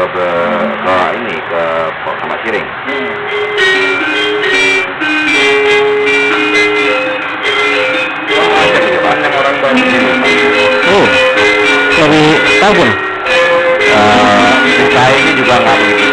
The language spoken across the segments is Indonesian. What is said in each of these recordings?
ke ke, ke ini ke Pokok Siring. Oh, baru tahun. Uh, saya ini juga nggak begitu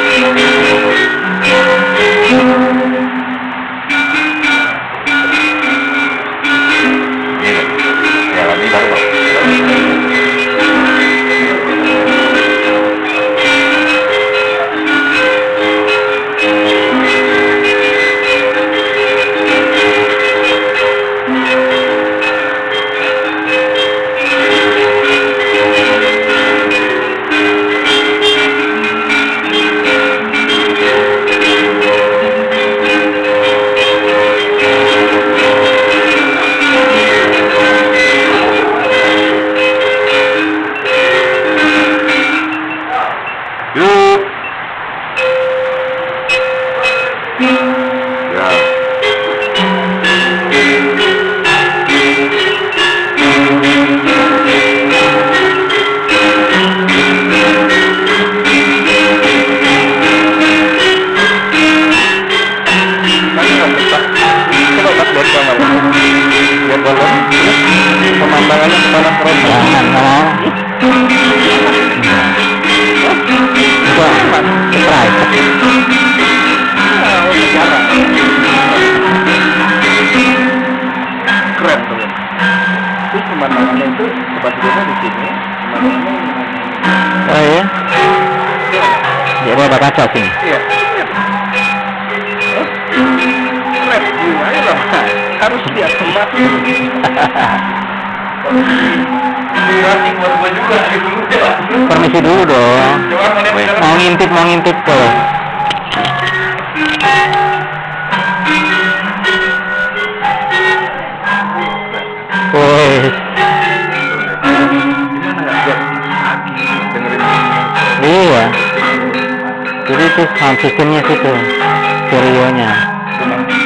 Ya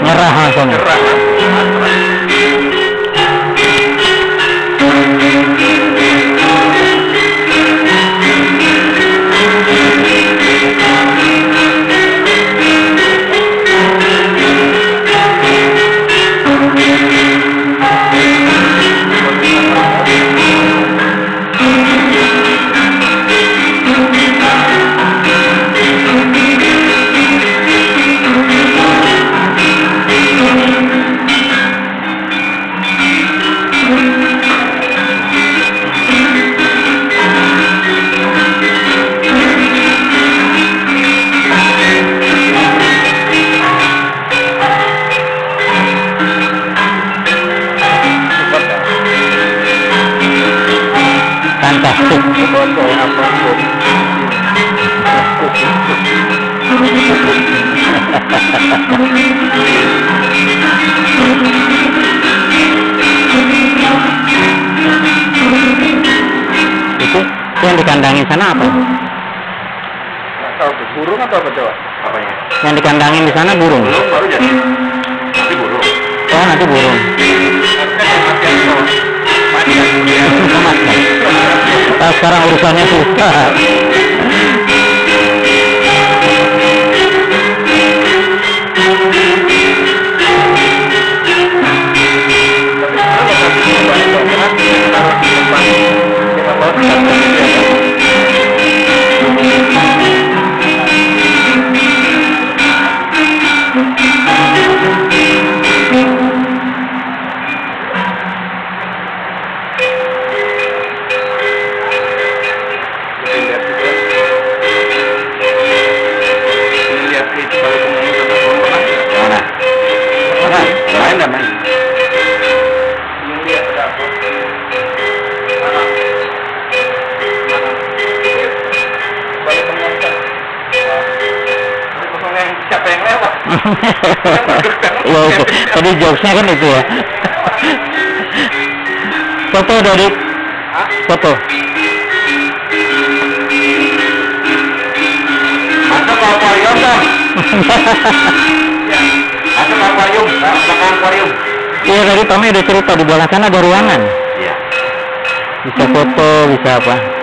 nyerah langsung. Fantastik. Dikandangin sana apa? burung atau apa coba? Apanya? Yang dikandangin di sana burung. Belum baru jadi. Nanti burung. Oh, nanti burung. Nah, sekarang urusannya susah. Mana? Jokesnya kan itu ya. Foto dari foto. Masuk akuarium kan? Masuk akuarium, masuk akuarium. Iya tadi Tommy udah cerita di belakang sana ada ruangan. Iya. Bisa foto, bisa apa.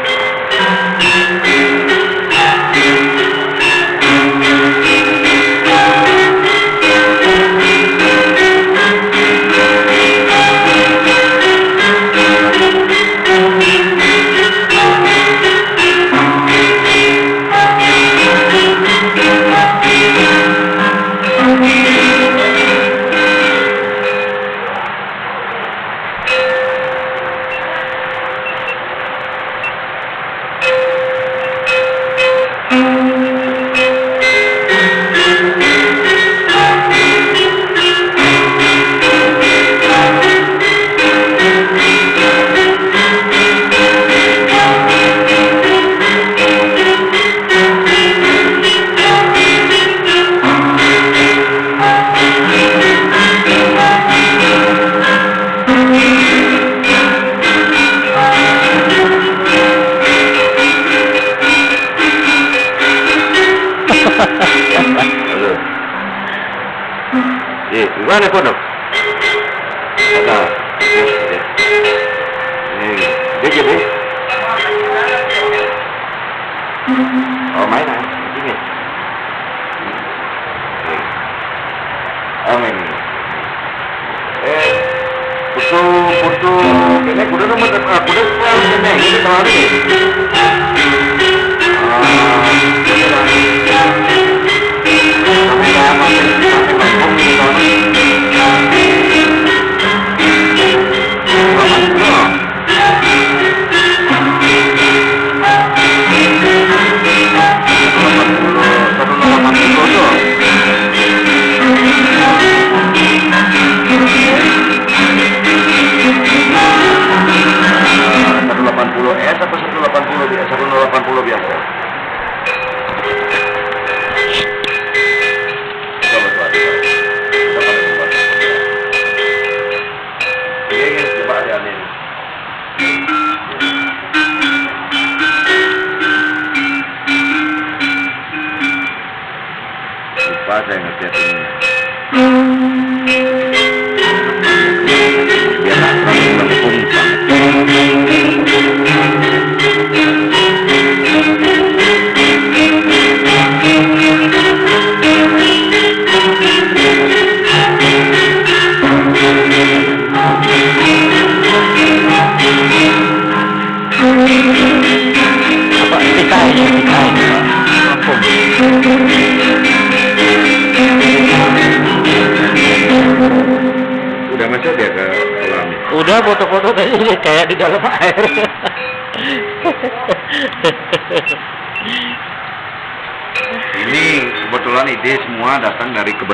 teléfono.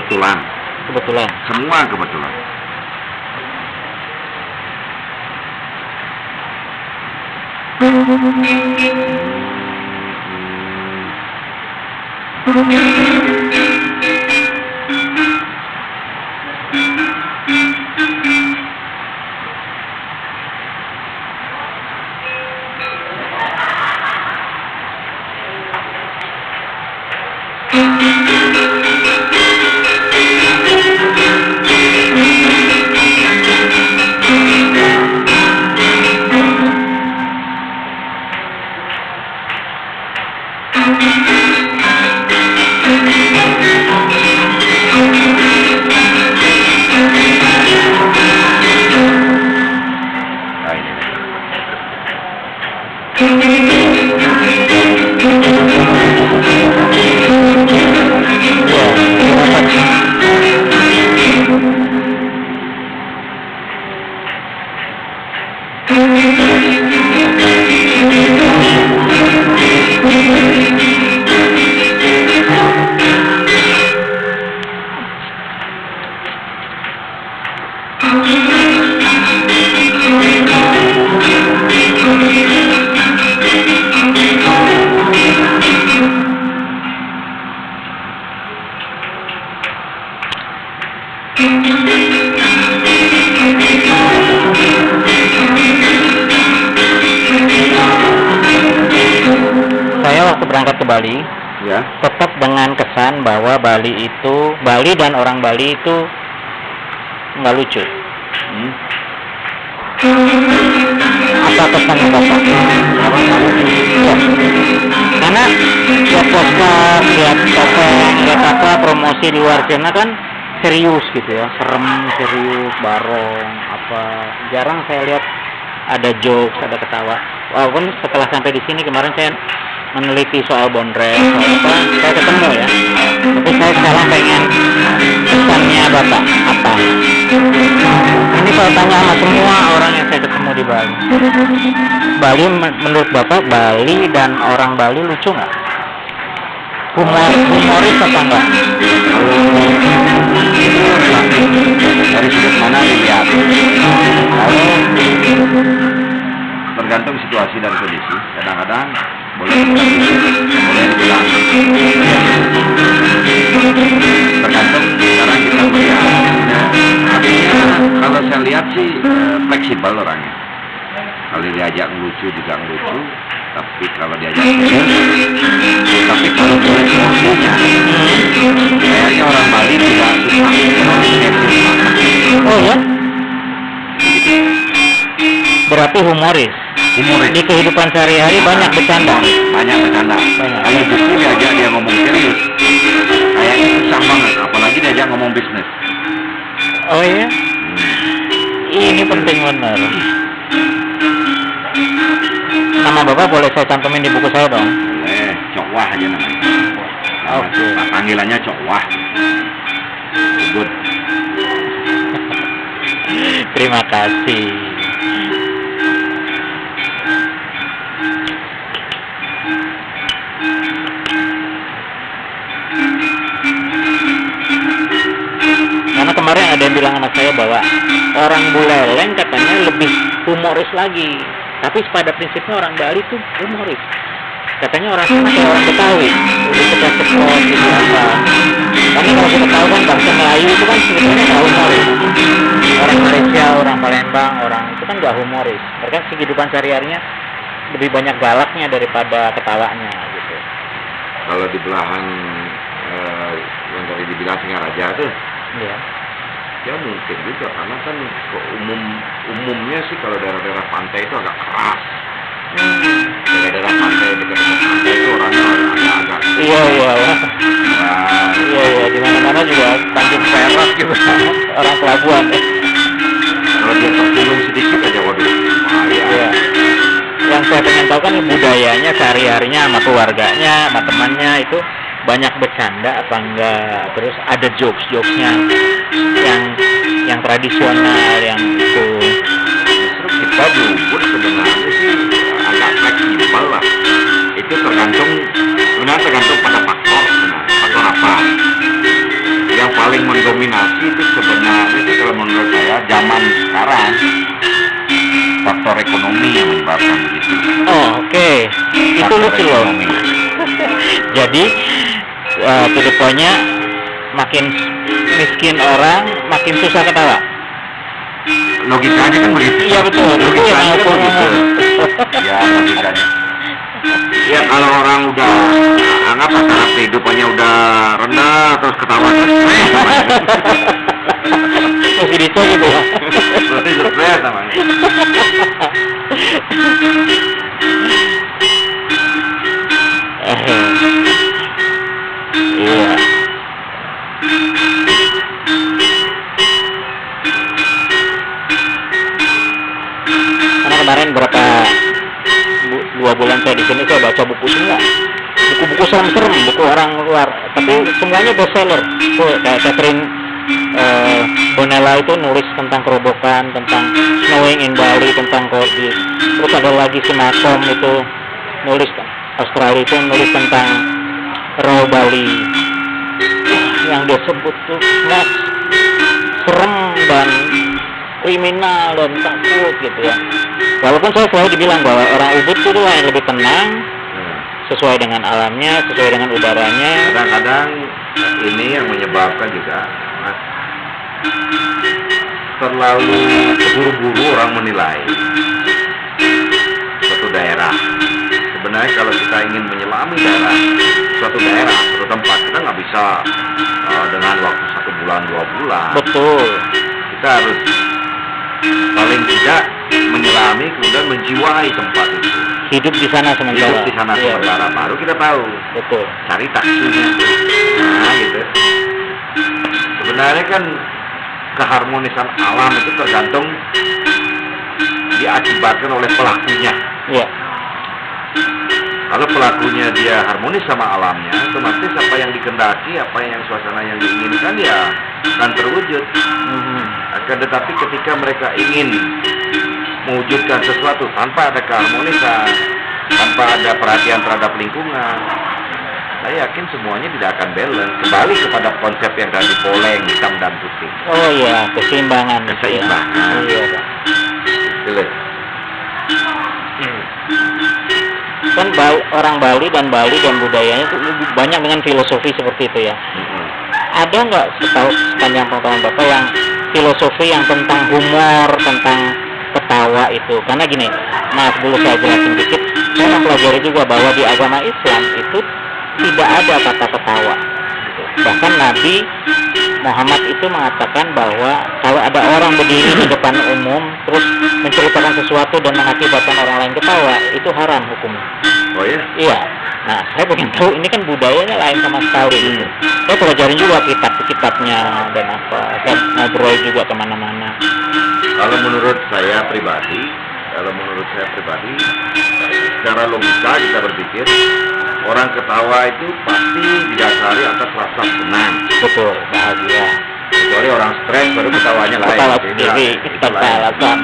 Kebetulan. Kebetulan. Semua kebetulan. Nah, dengan kesan bahwa Bali itu Bali dan orang Bali itu nggak lucu. Hmm. Apa kesannya bapak? Ya. Karena lihat poster, lihat topeng, lihat apa promosi di luar sana kan serius gitu ya, serem, serius, barong, apa jarang saya lihat ada jokes, ada ketawa. Walaupun setelah sampai di sini kemarin saya meneliti soal bondres, soal apa, saya ketemu ya. Tapi saya sekarang pengen pesannya bapak apa? Ini saya tanya sama semua orang yang saya ketemu di Bali. Bali men- menurut bapak Bali dan orang Bali lucu nggak? Humor, humoris apa enggak? Dari sudut mana dilihat? Lalu tergantung situasi dan kondisi. Kadang-kadang kalau saya lihat fleksibel orangnya. kalau diajak ngelucu juga ngelucu tapi kalau diajak serius tapi kalau boleh emosinya kayaknya orang Bali tidak suka Oh ya? Berarti humoris. Humoris Di kehidupan sehari-hari banyak bercanda. banyak bercanda Banyak. kalau justru diajak dia ngomong serius kayaknya susah banget apalagi diajak ngomong bisnis Oh ya? Ini penting benar. Nama Bapak boleh saya cantumin di buku saya dong? boleh Cok Wah aja namanya Nama Oke. Cok- panggilannya Cok Wah good Terima kasih. Kemarin ada yang bilang sama saya bahwa orang Buleleng katanya lebih humoris lagi. Tapi pada prinsipnya orang Bali tuh humoris. Katanya orang sana kayak orang Betawi, lebih suka cepot gitu apa. Karena kalau kita tahu kan bangsa Melayu itu kan sebetulnya nggak humoris. Orang Malaysia, orang Palembang, orang itu kan nggak humoris. Mereka kehidupan sehari-harinya lebih banyak galaknya daripada ketawanya gitu. kalau di belahan eh, yang tadi dibilang Singaraja tuh Iya. Ya mungkin juga karena kan umum umumnya sih kalau daerah-daerah pantai itu agak keras daerah-daerah pantai dekat dekat pantai itu orangnya agak-agak Iya iya. Wah. keras Iya iya di mana-mana juga Tanjung Perak gitu. orang pelabuhan. ya. kalau dia tersinggung sedikit aja waduh bahaya Iya. Yang saya pengen tahu kan budayanya sehari-harinya sama keluarganya, sama temannya itu banyak bercanda apa enggak? Terus ada jokes jokesnya yang yang tradisional yang itu. Justru kita di Ubud sebenarnya sih agak fleksibel lah. Itu tergantung sebenarnya tergantung pada faktor sebenarnya. Faktor apa? Yang paling mendominasi itu sebenarnya sih kalau menurut saya zaman sekarang. Faktor ekonomi yang menyebabkan begitu. Oh oke. Itu Faktor lucu loh. jadi uh, makin miskin orang makin susah ketawa. Logikanya kan begitu. Iya betul. Itu yang logikanya aku kan begitu. ngomong ya logikanya. Ya kalau orang udah anggap taraf kehidupannya udah rendah terus ketawa terus masih gitu ya. Berarti stres namanya iya. Karena kemarin berapa bu- dua bulan saya di sini saya baca buku semua. Buku-buku serem-serem buku orang luar. Tapi semuanya bestseller. Tuh kayak Catherine eh, Bonella itu nulis tentang kerobokan tentang snowing in Bali tentang Cordis terus ada lagi si Malcolm itu nulis Australia itu nulis tentang Raw Bali. Yang dia sebut tuh mas serem dan kriminal dan takut gitu ya. Walaupun saya selalu dibilang bahwa orang Ubud itu yang lebih tenang Nah, sesuai dengan alamnya sesuai dengan udaranya. Kadang-kadang ini yang menyebabkan juga Mas, terlalu buru-buru orang menilai suatu daerah sebenarnya kalau kita ingin menyelami daerah suatu daerah suatu tempat kita nggak bisa uh, dengan waktu satu bulan dua bulan. Betul. Kita harus paling tidak menyelami kemudian menjiwai tempat itu. Hidup di sana sementara. Hidup di sana Iya, sementara baru kita tahu. Betul. Cari taksinya nah gitu. Sebenarnya kan keharmonisan alam itu tergantung diakibatkan oleh pelakunya. Iya kalau pelakunya dia harmonis sama alamnya otomatis apa yang dikendaki apa yang suasana yang diinginkan ya akan terwujud Mhm. akan tetapi ketika mereka ingin mewujudkan sesuatu tanpa ada keharmonisan tanpa ada perhatian terhadap lingkungan saya yakin semuanya tidak akan balance kembali kepada konsep yang tadi poleng hitam dan putih oh iya keseimbangan. Keseimbangan. iya Pak. Kan Bal- orang Bali dan Bali dan budayanya itu banyak dengan filosofi seperti itu ya. Mm-mm. ada nggak setahu sepanjang pengetahuan bapak yang filosofi yang tentang humor tentang ketawa itu? Karena gini mas dulu saya jelasin dikit saya mempelajari juga bahwa di agama Islam itu tidak ada kata ketawa bahkan Nabi Muhammad itu mengatakan bahwa kalau ada orang berdiri di depan umum terus menceritakan sesuatu dan mengakibatkan orang lain ketawa itu haram hukumnya. Oh ya? iya. Nah saya pengen tahu ini kan budayanya lain sama sekali gitu saya pelajarin juga kitab-kitabnya dan apa saya ngobrol juga ke mana-mana. Kalau menurut saya pribadi, kalau menurut saya pribadi, secara logika kita berpikir orang ketawa itu pasti didasari atas rasa senang. betul bahagia Kecuali orang stres baru ketawanya lain. ketawa sendiri alasan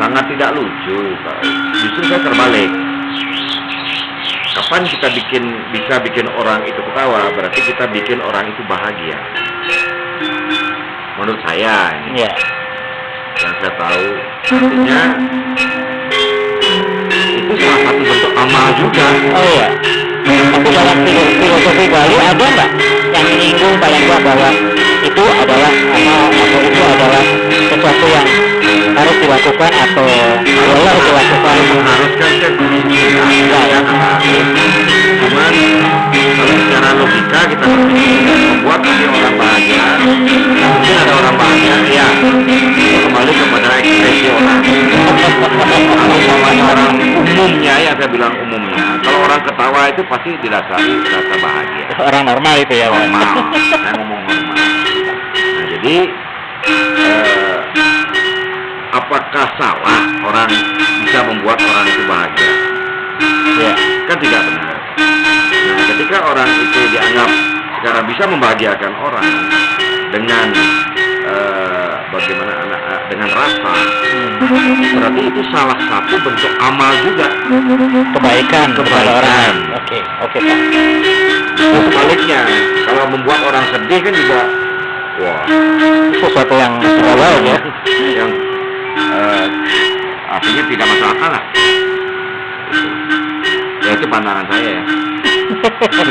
Sangat tidak lucu. Justru saya terbalik. Kapan kita bikin bisa bikin orang itu ketawa, berarti kita bikin orang itu bahagia. Menurut saya ini. ya yang saya tahu artinya salah satu bentuk amal juga. Oh iya. Tapi dalam filo- filosofi Bali ada nggak yang menyinggung paling nggak bahwa itu adalah amal atau itu adalah sesuatu yang harus dilakukan atau boleh dilakukan? Mengharuskan kan tidak ya. Cuman kalau secara logika kita membuat nanti orang bahagia. Mungkin ada orang bahagia ya kembali kepada ekspresi orang. Kalau orang umumnya ya saya bilang umumnya. Kalau orang ketawa itu pasti didasari rasa bahagia. Orang normal itu ya normal. Saya ngomong normal. Nah jadi eh, apakah salah orang bisa membuat orang itu bahagia? Ya. Kan tidak benar ketika orang itu dianggap sekarang bisa membahagiakan orang dengan eh, bagaimana anak eh, dengan rasa Hmm. berarti itu salah satu bentuk amal juga kebaikan kepada orang oke oke pak Terus sebaliknya kalau membuat orang sedih kan juga wah sesuatu yang terbaik ya yang eh, artinya tidak masuk akal lah. Ya itu pandangan saya ya.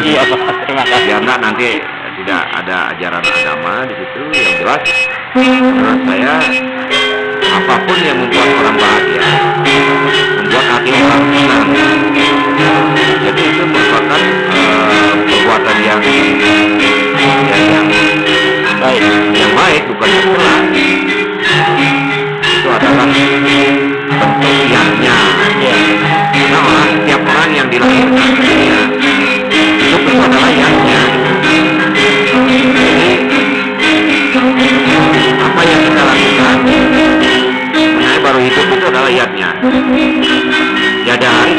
Iya terima kasih nggak nanti tidak ada ajaran agama di situ yang jelas. Menurut saya apa pun yang membuat orang bahagia, membuat hati orang senang. Jadi itu merupakan eh, perbuatan yang yang yang baik yang baik bukan yang salah itu adalah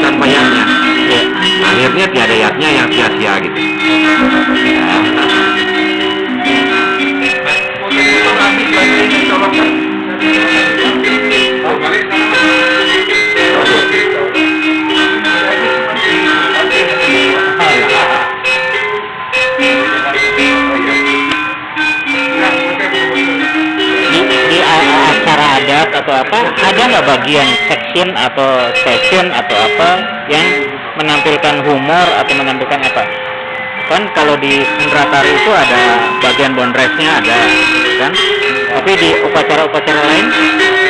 tanpa yatnya ya akhirnya tiada yatnya yang sia-sia gitu. Di, a- a- acara atau apa? Ada nggak bagian section atau session atau apa yang menampilkan humor atau menampilkan apa? Kan kalau di Sendratari itu ada bagian bondresnya ada kan? Tapi di upacara-upacara lain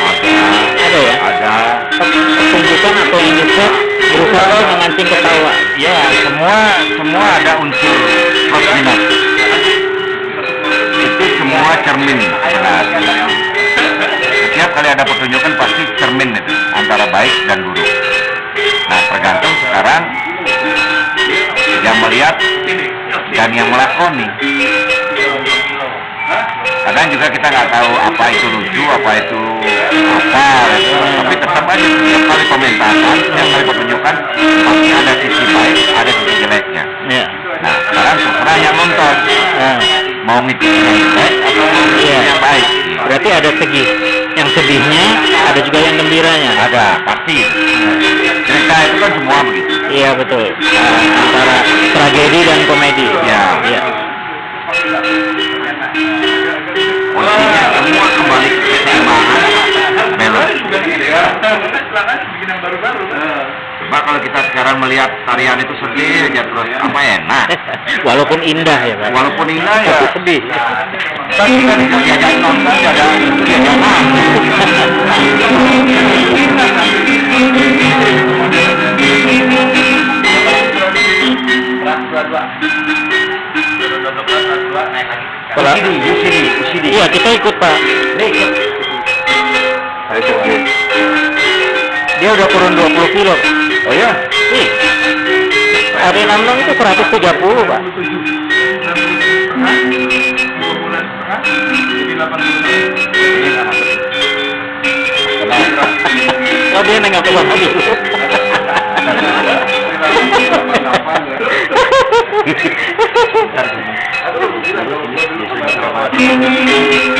ada. Ada ya? Ada. Pertunjukan atau yang bisa berusaha untuk memancing ketawa? Ya semua semua ada unsur minus itu semua cermin setiap kali ada pertunjukan pasti cermin itu antara baik dan buruk. Nah tergantung sekarang yang melihat dan yang melakoni. Kadang juga kita nggak tahu apa itu lucu apa itu apa gitu. tapi tetap aja setiap kali pementasan setiap kali pertunjukan pasti ada sisi baik ada sisi jeleknya. Ya nah sekarang terserah yang nonton? Nah, mau ngikutin yang jelek atau Iya. yang baik? Berarti ada segi yang sedihnya ada juga yang gembiranya ada pasti cerita itu kan semua begitu Iya betul. Ah, antara tragedi dan komedi. Ya. Iya. posisinya semua kembali ke keseimbangan juga gitu ya. Silakan bikin yang baru-baru. Coba kalau kita sekarang melihat tarian itu sedih aja terus apa enak. Walaupun indah ya Pak. Walaupun indah ya. Sedih. Tapi kan diajak nonton Kalau. Iya, kita ikut, Pak. Nih, saya coba. dia udah turun 20 kilo Oh ya? ih hari 66 itu 130 pak oh dia nengok ke bawah dulu yang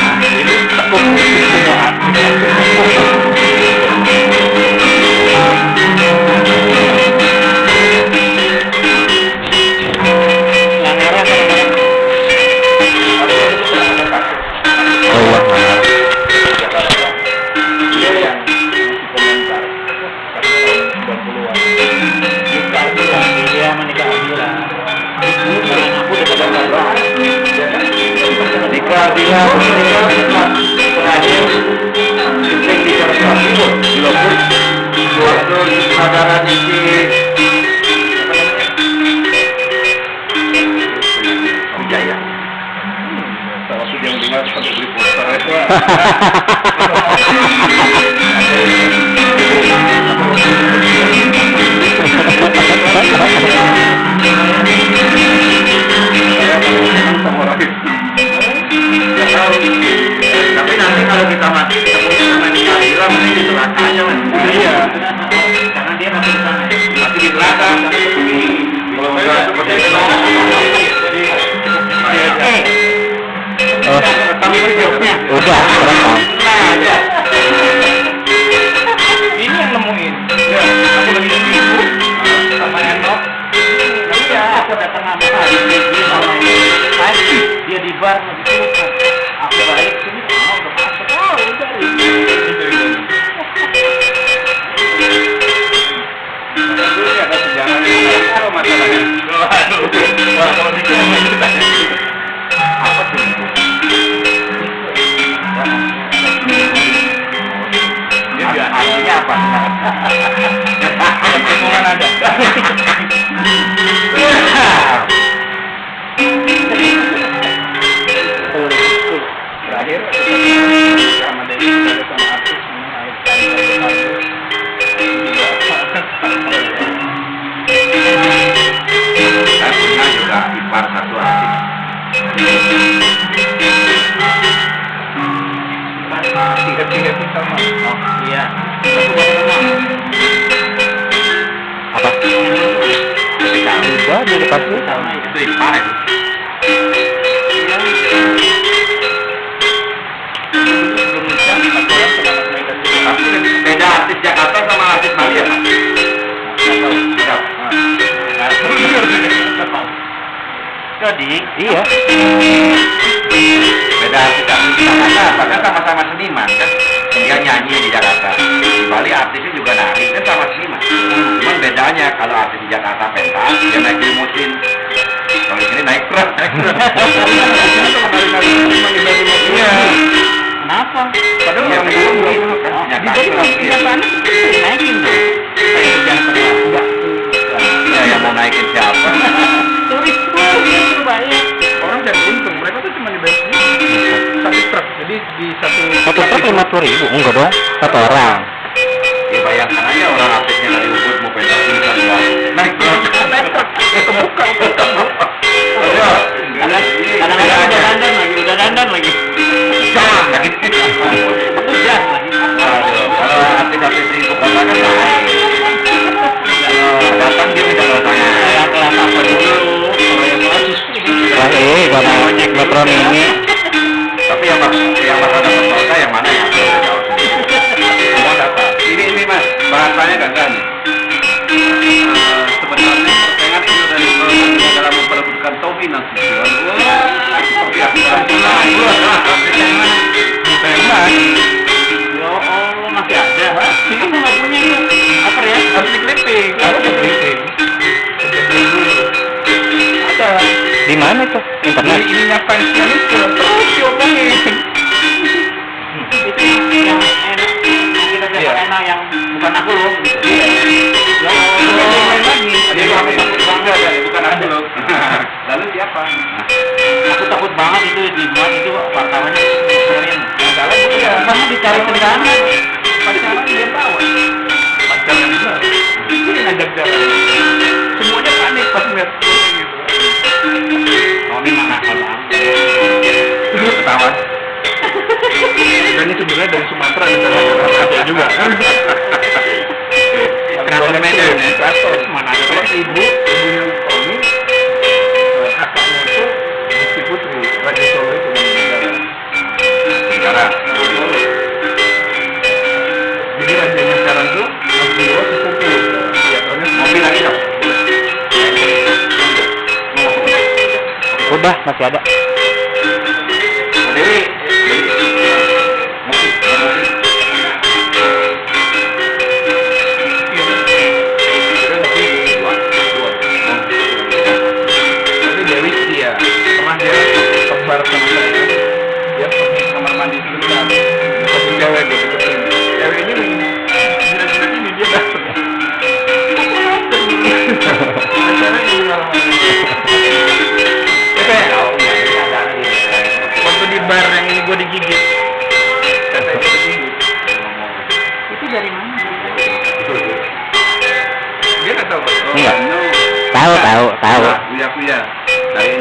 situ Tapi lebih beda artis Jakarta sama artis Bali ya, Pak? jadi iya Beda artis Jakarta, padahal sama-sama seniman kan. Dia nyanyi di Jakarta. Bali artisnya juga nari kan sama seniman. Cuman bedanya kalau artis di Jakarta pentas, dia naik limusin. Kalau di sini naik truk, naik truk. Iya. kenapa? Padahal yang dulu gitu kan. Kenyataan naikin tuh. Ya, yang mau naikin siapa? turis tuh banyak orang jadi untung mereka tuh cuma dibayar satu truk jadi di satu satu truk lima puluh ribu enggak dong. Satu orang Ya bayangkan aja orang artisnya dari Ubud mau pentas ini kan ya. Naik kebuka Iya. kadang-kadang udah dandan lagi udah dandan lagi Jangan lagi. lagi Aduh, kalau artis-artis di ibu kota kan datang dia tidak datangnya. kayak kelas apa dulu kalau yang wah eh karena mini ya masih ada ini nggak punya itu apa ya harus harus ada di mana di internet ininya fansnya itu terus diomongin itu yang enak kita Iya. dapat enak yang bukan aku loh gitu ya lagi Ada yang lain ada, bukan aku loh. Lalu siapa? banget itu di dibuat itu wartawannya ngeselin masalah ya, karena dicari kendaraan kan? pacaran dia tahu. Pacaran dia itu yang ngajak jalan semuanya panik pas ngeliat gitu. Ini mana kalau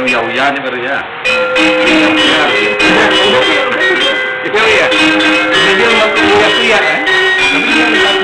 Yauyani meru ya. Itu ya. Jadi mau kuliah kuliah kan? Tapi dia lihat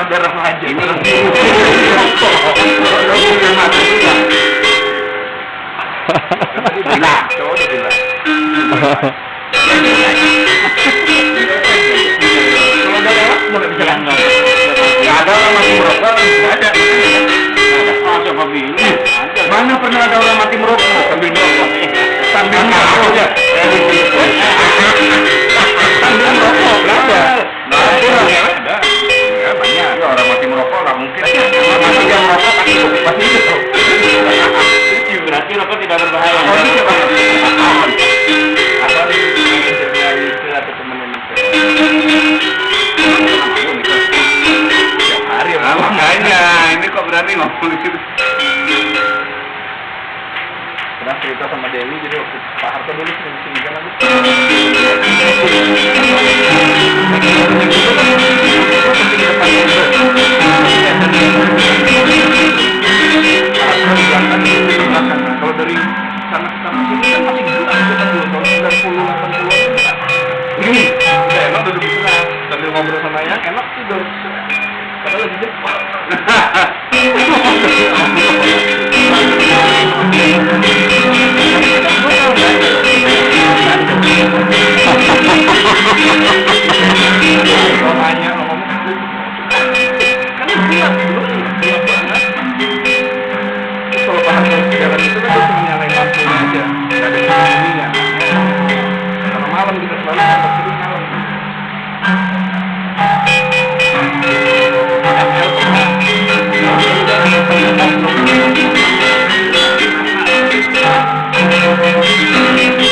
Nah, kan? ada remaja ini orang mati merokok nah, ada. Mana pernah ada orang mati merokok? Nah, sambil merokok. Sambil merokok. sambil merokok rokok pasti pasti itu. Itu berarti rokok tidak berbahaya. Oh iya pak. Apa nih yang Yusril atau temennya Tiap. Makanya ini kok berani ngomong gitu. Pernah cerita sama Dewi jadi waktu Pak Harto dulu sering singgungan aku. Música